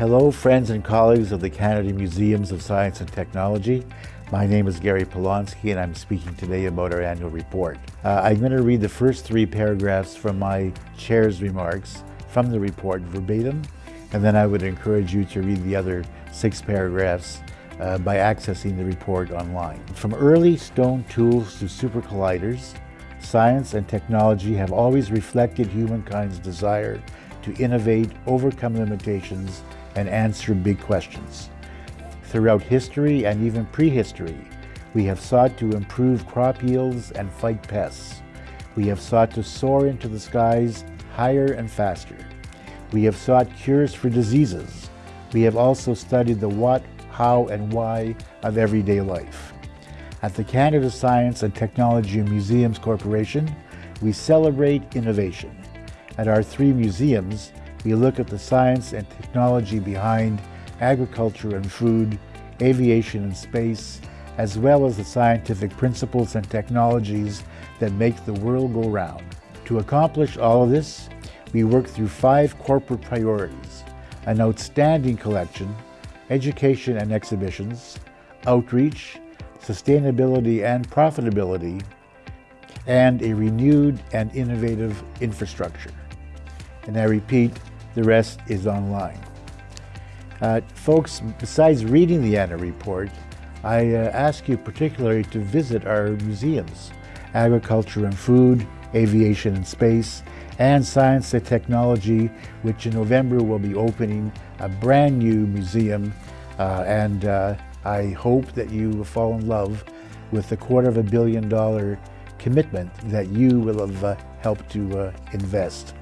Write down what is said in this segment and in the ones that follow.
Hello, friends and colleagues of the Canada Museums of Science and Technology. My name is Gary Polonsky and I'm speaking today about our annual report. Uh, I'm going to read the first three paragraphs from my chair's remarks from the report verbatim, and then I would encourage you to read the other six paragraphs uh, by accessing the report online. From early stone tools to super colliders, science and technology have always reflected humankind's desire to innovate, overcome limitations, and answer big questions. Throughout history and even prehistory, we have sought to improve crop yields and fight pests. We have sought to soar into the skies higher and faster. We have sought cures for diseases. We have also studied the what, how, and why of everyday life. At the Canada Science and Technology Museums Corporation, we celebrate innovation. At our three museums, we look at the science and technology behind agriculture and food, aviation and space, as well as the scientific principles and technologies that make the world go round. To accomplish all of this, we work through five corporate priorities, an outstanding collection, education and exhibitions, outreach, sustainability and profitability, and a renewed and innovative infrastructure. And I repeat, the rest is online. Uh, folks, besides reading the Anna report, I uh, ask you particularly to visit our museums, Agriculture and Food, Aviation and Space, and Science and Technology, which in November will be opening a brand new museum. Uh, and uh, I hope that you will fall in love with the quarter of a billion dollar commitment that you will have uh, helped to uh, invest.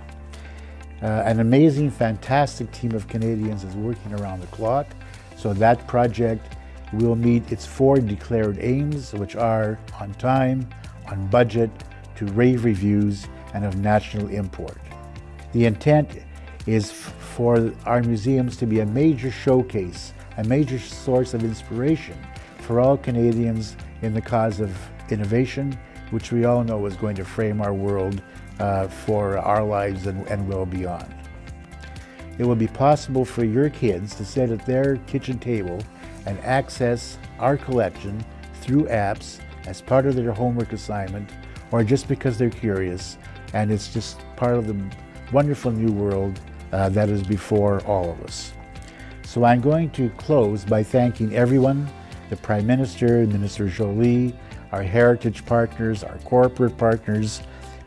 Uh, an amazing, fantastic team of Canadians is working around the clock. So that project will meet its four declared aims, which are on time, on budget, to rave reviews, and of national import. The intent is for our museums to be a major showcase, a major source of inspiration for all Canadians in the cause of innovation, which we all know is going to frame our world uh, for our lives and, and well beyond. It will be possible for your kids to sit at their kitchen table and access our collection through apps as part of their homework assignment or just because they're curious and it's just part of the wonderful new world uh, that is before all of us. So I'm going to close by thanking everyone, the Prime Minister, Minister Joly, our heritage partners, our corporate partners,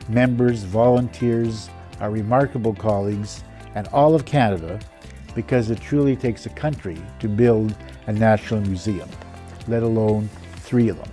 members, volunteers, our remarkable colleagues, and all of Canada because it truly takes a country to build a national museum, let alone three of them.